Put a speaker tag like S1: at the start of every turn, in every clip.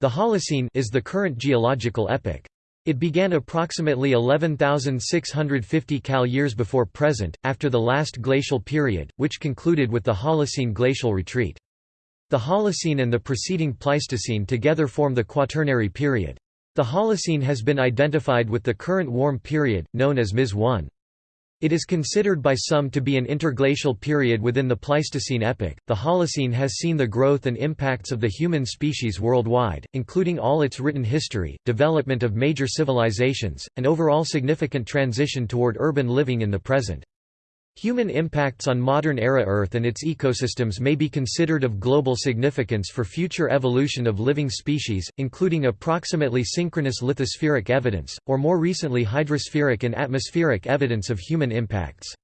S1: The Holocene is the current geological epoch. It began approximately 11,650 Cal years before present, after the last glacial period, which concluded with the Holocene glacial retreat. The Holocene and the preceding Pleistocene together form the Quaternary period. The Holocene has been identified with the current warm period, known as MIS 1. It is considered by some to be an interglacial period within the Pleistocene epoch. The Holocene has seen the growth and impacts of the human species worldwide, including all its written history, development of major civilizations, and overall significant transition toward urban living in the present. Human impacts on modern-era Earth and its ecosystems may be considered of global significance for future evolution of living species, including approximately synchronous lithospheric evidence, or more recently hydrospheric and atmospheric evidence of human impacts.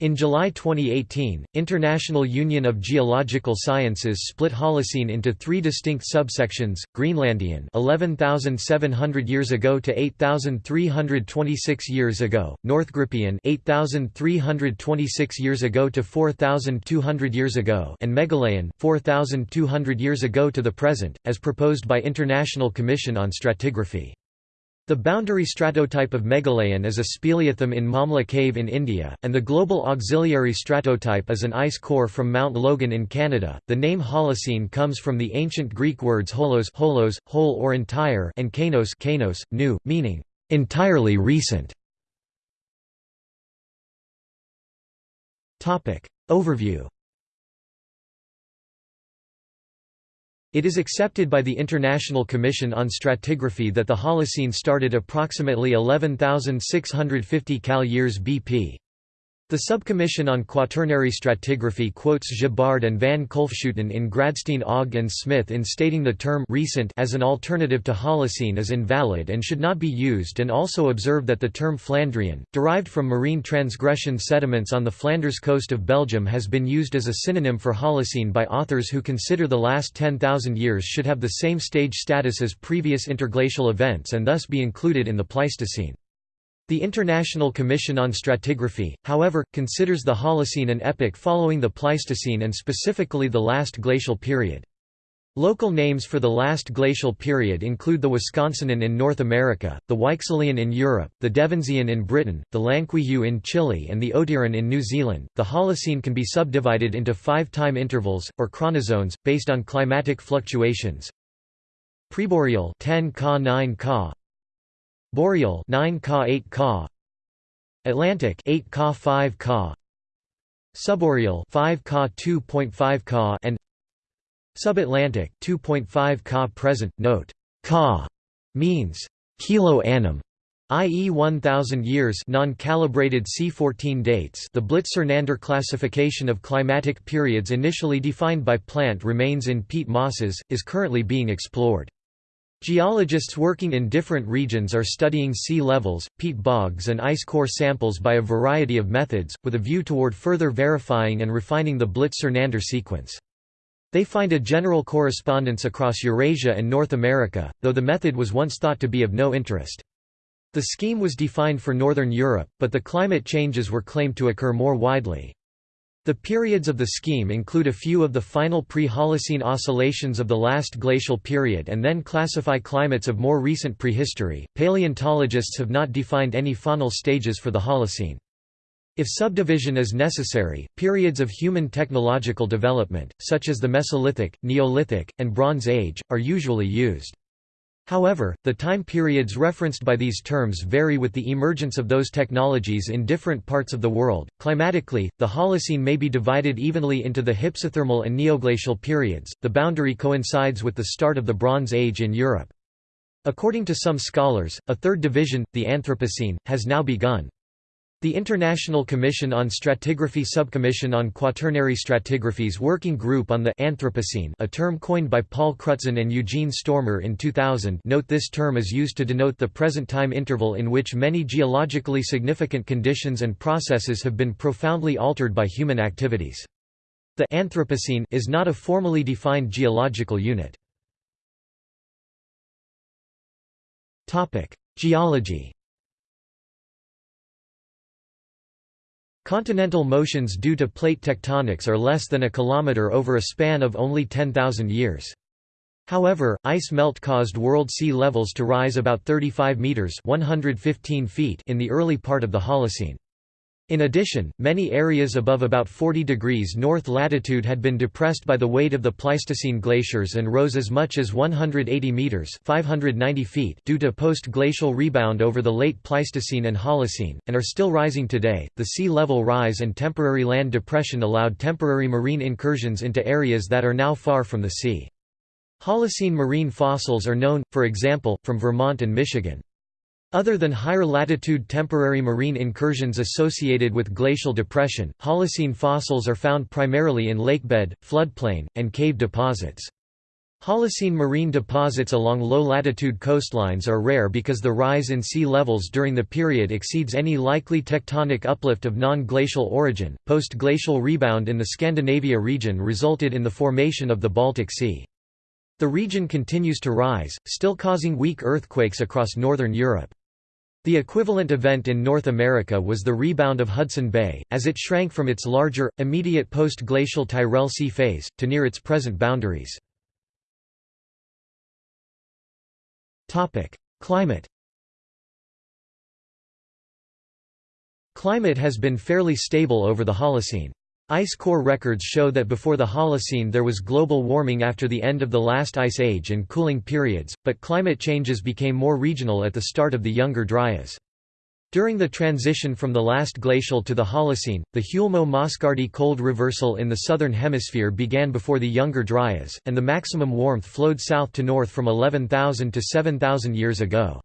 S1: In July 2018, International Union of Geological Sciences split Holocene into three distinct subsections: Greenlandian, 11,700 years ago to 8,326 years ago; Northgrippian, 8,326 years ago to 4,200 years ago; and Megalayan, 4,200 years ago to the present, as proposed by International Commission on Stratigraphy. The boundary stratotype of Megalayan is a speleothem in Mawmluh Cave in India, and the global auxiliary stratotype is an ice core from Mount Logan in Canada. The name Holocene comes from the ancient Greek words holos, holos whole or entire, and kainos, kainos new, meaning entirely recent. Topic overview. It is accepted by the International Commission on Stratigraphy that the Holocene started approximately 11,650 Cal years BP. The Subcommission on Quaternary Stratigraphy quotes Gibbard and van Kolfschoten in Gradstein Ogg and Smith in stating the term recent as an alternative to Holocene is invalid and should not be used and also observe that the term Flandrian, derived from marine transgression sediments on the Flanders coast of Belgium has been used as a synonym for Holocene by authors who consider the last 10,000 years should have the same stage status as previous interglacial events and thus be included in the Pleistocene. The International Commission on Stratigraphy, however, considers the Holocene an epoch following the Pleistocene and specifically the last glacial period. Local names for the last glacial period include the Wisconsinan in North America, the Weichselian in Europe, the Devensian in Britain, the Llanquihue in Chile, and the Otiran in New Zealand. The Holocene can be subdivided into five time intervals, or chronozones, based on climatic fluctuations. Preboreal 10 Ka 9 Ka, Boreal 9 Ka 8 Ka Atlantic 8 Ka 5 Ka Subboreal 5 Ka 2.5 Ka and Subatlantic 2.5 Ka present note Ka means kilo annum i.e. 1000 years non-calibrated C14 dates the Blytt-Sernander classification of climatic periods initially defined by plant remains in peat mosses, is currently being explored. Geologists working in different regions are studying sea levels, peat bogs and ice core samples by a variety of methods, with a view toward further verifying and refining the Blytt-Sernander sequence. They find a general correspondence across Eurasia and North America, though the method was once thought to be of no interest. The scheme was defined for Northern Europe, but the climate changes were claimed to occur more widely. The periods of the scheme include a few of the final pre-Holocene oscillations of the last glacial period and then classify climates of more recent prehistory. Paleontologists have not defined any faunal stages for the Holocene. If subdivision is necessary, periods of human technological development, such as the Mesolithic, Neolithic, and Bronze Age, are usually used. However, the time periods referenced by these terms vary with the emergence of those technologies in different parts of the world. Climatically, the Holocene may be divided evenly into the hypsothermal and neoglacial periods. The boundary coincides with the start of the Bronze Age in Europe. According to some scholars, a third division, the Anthropocene, has now begun. The International Commission on Stratigraphy Subcommission on Quaternary Stratigraphy's Working Group on the Anthropocene a term coined by Paul Crutzen and Eugene Stoermer in 2000 note this term is used to denote the present time interval in which many geologically significant conditions and processes have been profoundly altered by human activities. The Anthropocene is not a formally defined geological unit. Geology Continental motions due to plate tectonics are less than a kilometer over a span of only 10,000 years. However, ice melt caused world sea levels to rise about 35 meters (115 feet) in the early part of the Holocene. In addition, many areas above about 40 degrees north latitude had been depressed by the weight of the Pleistocene glaciers and rose as much as 180 meters (590 feet) due to post-glacial rebound over the late Pleistocene and Holocene, and are still rising today. The sea level rise and temporary land depression allowed temporary marine incursions into areas that are now far from the sea. Holocene marine fossils are known, for example, from Vermont and Michigan. Other than higher latitude temporary marine incursions associated with glacial depression, Holocene fossils are found primarily in lakebed, floodplain, and cave deposits. Holocene marine deposits along low-latitude coastlines are rare because the rise in sea levels during the period exceeds any likely tectonic uplift of non-glacial origin. Post-glacial rebound in the Scandinavia region resulted in the formation of the Baltic Sea. The region continues to rise, still causing weak earthquakes across northern Europe. The equivalent event in North America was the rebound of Hudson Bay, as it shrank from its larger, immediate post-glacial Tyrrell Sea phase, to near its present boundaries. Climate Climate has been fairly stable over the Holocene. Ice core records show that before the Holocene there was global warming after the end of the last ice age and cooling periods, but climate changes became more regional at the start of the Younger Dryas. During the transition from the last glacial to the Holocene, the Huelmo-Mascardi cold reversal in the southern hemisphere began before the Younger Dryas, and the maximum warmth flowed south to north from 11,000 to 7,000 years ago.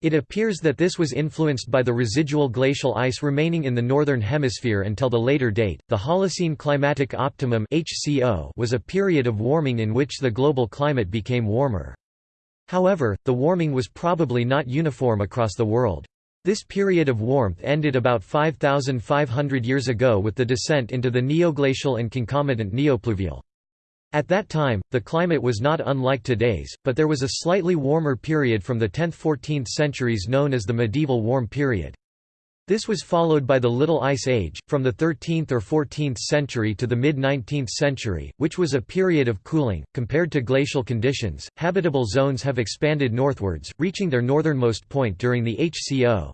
S1: It appears that this was influenced by the residual glacial ice remaining in the northern hemisphere until the later date. The Holocene climatic optimum (HCO) was a period of warming in which the global climate became warmer. However, the warming was probably not uniform across the world. This period of warmth ended about 5,500 years ago with the descent into the neoglacial and concomitant neopluvial. At that time, the climate was not unlike today's, but there was a slightly warmer period from the 10th–14th centuries known as the medieval warm period. This was followed by the Little Ice Age, from the 13th or 14th century to the mid-19th century, which was a period of cooling. Compared to glacial conditions, habitable zones have expanded northwards, reaching their northernmost point during the HCO.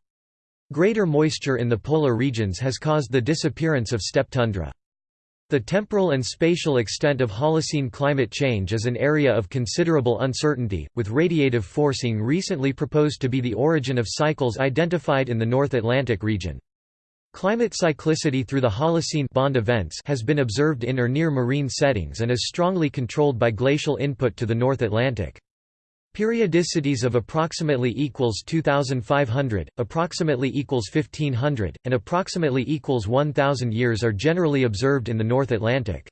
S1: Greater moisture in the polar regions has caused the disappearance of steppe tundra. The temporal and spatial extent of Holocene climate change is an area of considerable uncertainty, with radiative forcing recently proposed to be the origin of cycles identified in the North Atlantic region. Climate cyclicity through the Holocene bond events has been observed in or near marine settings and is strongly controlled by glacial input to the North Atlantic. Periodicities of approximately equals 2500, approximately equals 1500, and approximately equals 1000 years are generally observed in the North Atlantic.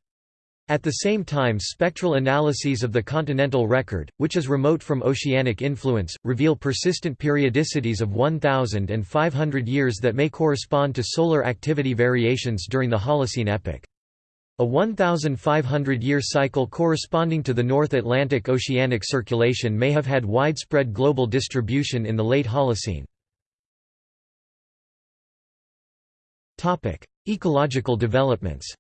S1: At the same time spectral analyses of the continental record, which is remote from oceanic influence, reveal persistent periodicities of 1000 and 500 years that may correspond to solar activity variations during the Holocene epoch. A 1,500-year cycle corresponding to the North Atlantic oceanic circulation may have had widespread global distribution in the late Holocene. Ecological developments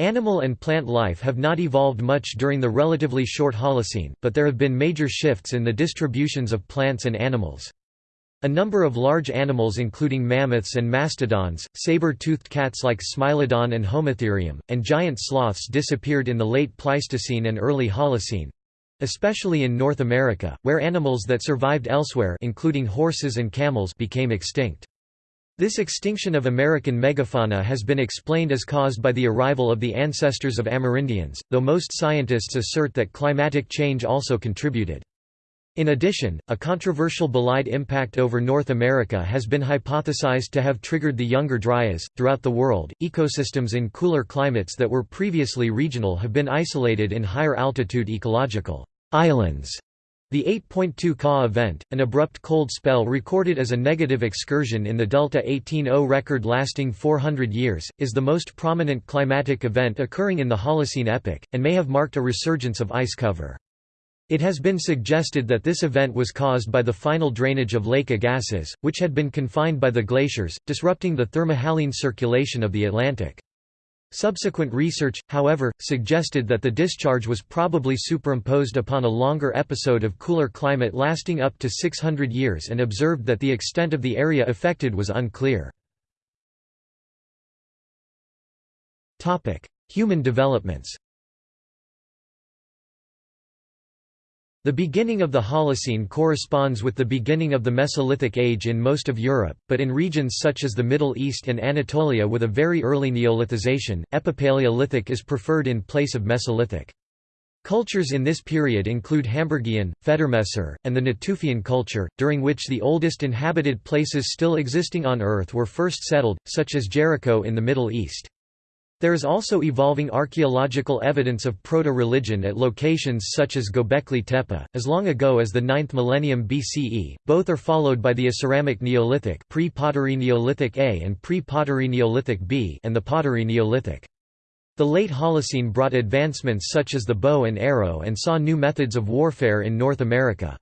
S1: Animal and plant life have not evolved much during the relatively short Holocene, but there have been major shifts in the distributions of plants and animals. A number of large animals including mammoths and mastodons, saber-toothed cats like Smilodon and Homotherium, and giant sloths disappeared in the late Pleistocene and early Holocene, especially in North America, where animals that survived elsewhere including horses and camels became extinct. This extinction of American megafauna has been explained as caused by the arrival of the ancestors of Amerindians, though most scientists assert that climatic change also contributed. In addition, a controversial bolide impact over North America has been hypothesized to have triggered the Younger Dryas. Throughout the world, ecosystems in cooler climates that were previously regional have been isolated in higher altitude ecological islands. The 8.2 Ka event, an abrupt cold spell recorded as a negative excursion in the Delta 18O record lasting 400 years, is the most prominent climatic event occurring in the Holocene epoch, and may have marked a resurgence of ice cover. It has been suggested that this event was caused by the final drainage of Lake Agassiz, which had been confined by the glaciers, disrupting the thermohaline circulation of the Atlantic. Subsequent research, however, suggested that the discharge was probably superimposed upon a longer episode of cooler climate lasting up to 600 years and observed that the extent of the area affected was unclear. Human developments The beginning of the Holocene corresponds with the beginning of the Mesolithic Age in most of Europe, but in regions such as the Middle East and Anatolia with a very early Neolithization, Epipaleolithic is preferred in place of Mesolithic. Cultures in this period include Hamburgian, Federmesser, and the Natufian culture, during which the oldest inhabited places still existing on Earth were first settled, such as Jericho in the Middle East. There is also evolving archaeological evidence of proto-religion at locations such as Göbekli Tepe, as long ago as the 9th millennium BCE. Both are followed by the Aceramic Neolithic, pre-Pottery Neolithic A and pre-Pottery Neolithic B, and the Pottery Neolithic. The late Holocene brought advancements such as the bow and arrow and saw new methods of warfare in North America.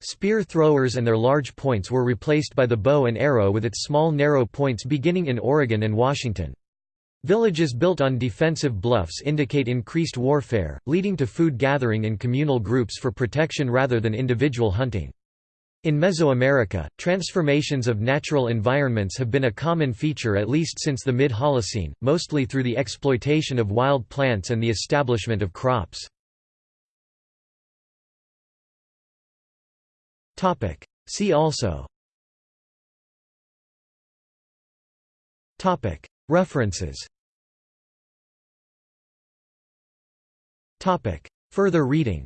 S1: Spear throwers and their large points were replaced by the bow and arrow with its small narrow points beginning in Oregon and Washington. Villages built on defensive bluffs indicate increased warfare, leading to food gathering in communal groups for protection rather than individual hunting. In Mesoamerica, transformations of natural environments have been a common feature at least since the mid-Holocene, mostly through the exploitation of wild plants and the establishment of crops. See also References Further reading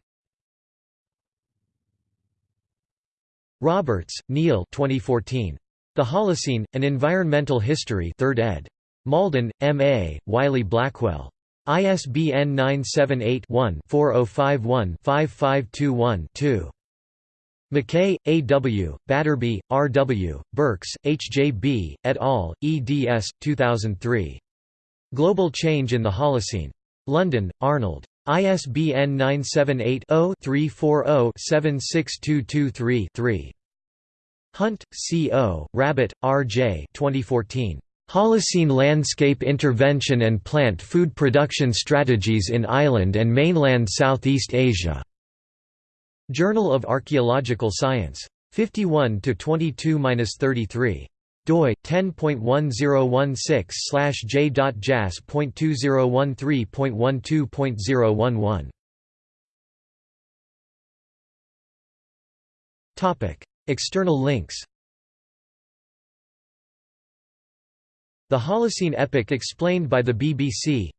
S1: Roberts, Neil 2014. The Holocene, An Environmental History 3rd ed. Malden, M.A., Wiley-Blackwell. ISBN 978-1-4051-5521-2. McKay, A. W., Battarbee, R. W., Birks, H. J. B., et al., eds. 2003. Global Change in the Holocene. London, Arnold. ISBN 978 0 340 76223 3. Hunt, C. O., Rabett, R. J. 2014. Holocene Landscape Intervention and Plant Food Production Strategies in Island and Mainland Southeast Asia. Journal of Archaeological Science. 51 to 22-33 doi 10.1016/j.jas.2013.12.011 Topic. External links. The Holocene epoch explained by the BBC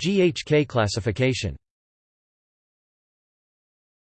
S1: GHK classification